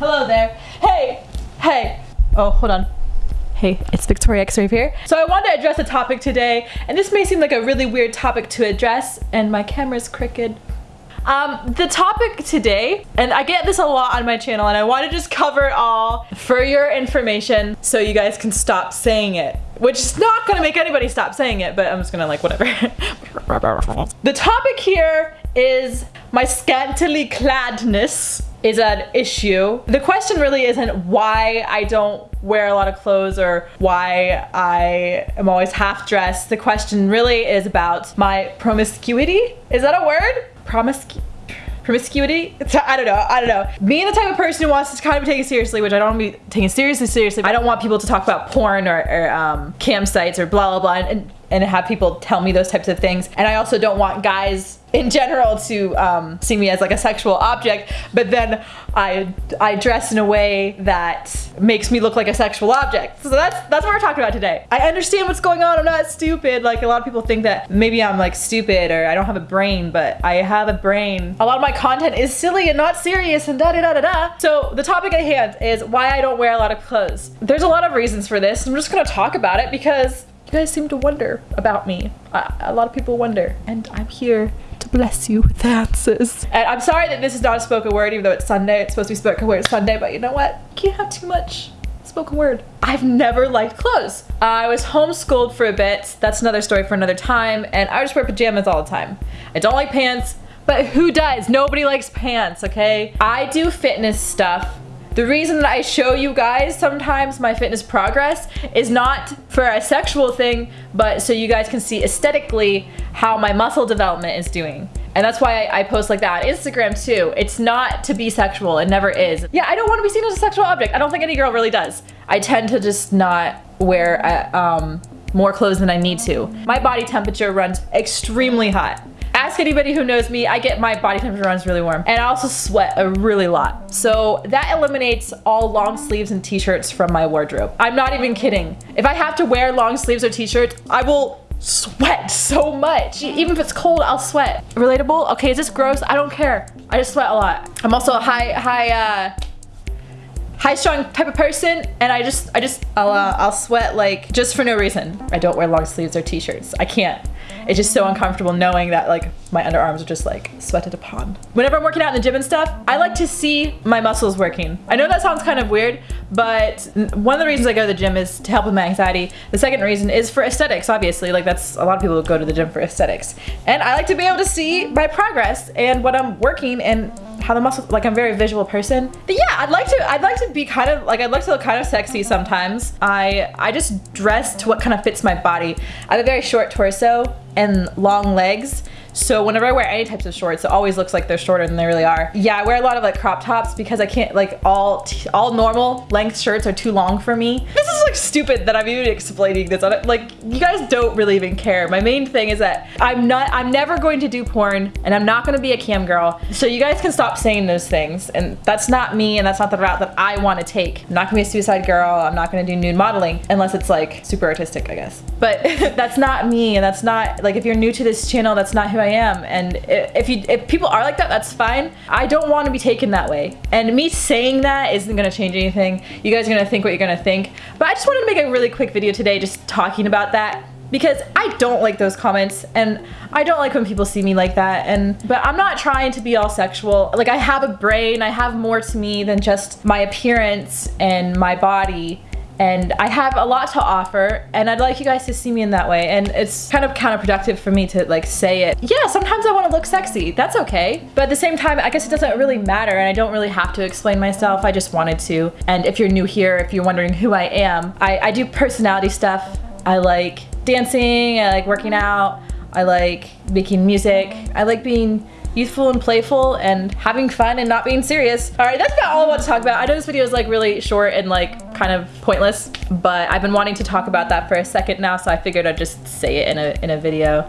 Hello there. Hey, hey. Oh, hold on. Hey, it's Victoria X-Rave here. So I wanted to address a topic today, and this may seem like a really weird topic to address, and my camera's crooked. Um, the topic today, and I get this a lot on my channel, and I want to just cover it all for your information so you guys can stop saying it. Which is not gonna make anybody stop saying it, but I'm just gonna like, whatever. the topic here is my scantily cladness is an issue. The question really isn't why I don't wear a lot of clothes or why I am always half dressed. The question really is about my promiscuity. Is that a word? Promiscu promiscuity? I don't know, I don't know. Being the type of person who wants to kind of be taken seriously, which I don't want to be taken seriously seriously, I don't want people to talk about porn or, or um, cam sites or blah blah blah and, and have people tell me those types of things. And I also don't want guys in general to um, see me as like a sexual object, but then I I dress in a way that makes me look like a sexual object. So that's that's what we're talking about today. I understand what's going on. I'm not stupid. Like a lot of people think that maybe I'm like stupid or I don't have a brain, but I have a brain. A lot of my content is silly and not serious and da da da da da. So the topic at hand is why I don't wear a lot of clothes. There's a lot of reasons for this. I'm just gonna talk about it because you guys seem to wonder about me. A lot of people wonder, and I'm here to bless you with answers. And I'm sorry that this is not a spoken word, even though it's Sunday. It's supposed to be spoken word Sunday, but you know what? You can't have too much spoken word. I've never liked clothes. I was homeschooled for a bit. That's another story for another time. And I just wear pajamas all the time. I don't like pants, but who does? Nobody likes pants, okay? I do fitness stuff the reason that I show you guys sometimes my fitness progress is not for a sexual thing, but so you guys can see aesthetically how my muscle development is doing. And that's why I, post like that on Instagram too. It's not to be sexual, it never is. Yeah, I don't want to be seen as a sexual object. I don't think any girl really does. I tend to just not wear uh, um, more clothes than I need to. My body temperature runs extremely hot ask anybody who knows me, I get my body temperature runs really warm. And I also sweat a really lot. So that eliminates all long sleeves and t-shirts from my wardrobe. I'm not even kidding. If I have to wear long sleeves or t-shirts, I will sweat so much. Even if it's cold, I'll sweat. Relatable? Okay, is this gross? I don't care. I just sweat a lot. I'm also a high, high, uh, high strung type of person and I just I just I'll uh, I'll sweat like just for no reason. I don't wear long sleeves or t-shirts. I can't it's just so uncomfortable knowing that like my underarms are just like sweated upon. Whenever I'm working out in the gym and stuff, I like to see my muscles working. I know that sounds kind of weird, but one of the reasons I go to the gym is to help with my anxiety. The second reason is for aesthetics, obviously. Like that's a lot of people go to the gym for aesthetics. And I like to be able to see my progress and what I'm working and how the muscles like I'm a very visual person. But yeah, I'd like to I'd like to be kind of like I'd like to look kind of sexy sometimes. I I just dress to what kind of fits my body. I have a very short torso and long legs. So whenever I wear any types of shorts, it always looks like they're shorter than they really are. Yeah, I wear a lot of like crop tops because I can't like all all normal length shirts are too long for me. This is like stupid that I'm even explaining this on it. Like you guys don't really even care. My main thing is that I'm not I'm never going to do porn and I'm not going to be a cam girl. So you guys can stop saying those things and that's not me and that's not the route that I want to take. I'm not going to be a suicide girl. I'm not going to do nude modeling unless it's like super artistic, I guess. But that's not me and that's not like if you're new to this channel, that's not who I am. And if you if people are like that, that's fine. I don't want to be taken that way. And me saying that isn't gonna change anything. You guys are gonna think what you're gonna think. But I just wanted to make a really quick video today just talking about that because I don't like those comments and I don't like when people see me like that and but I'm not trying to be all sexual. Like I have a brain I have more to me than just my appearance and my body and I have a lot to offer and I'd like you guys to see me in that way and it's kind of counterproductive for me to like say it. Yeah, sometimes I want to look sexy. That's okay. But at the same time, I guess it doesn't really matter and I don't really have to explain myself. I just wanted to. And if you're new here, if you're wondering who I am, I, I do personality stuff. I like dancing, I like working out, I like making music, I like being youthful and playful and having fun and not being serious. All right, that's about all I want to talk about. I know this video is like really short and like kind of pointless, but I've been wanting to talk about that for a second now, so I figured I'd just say it in a, in a video.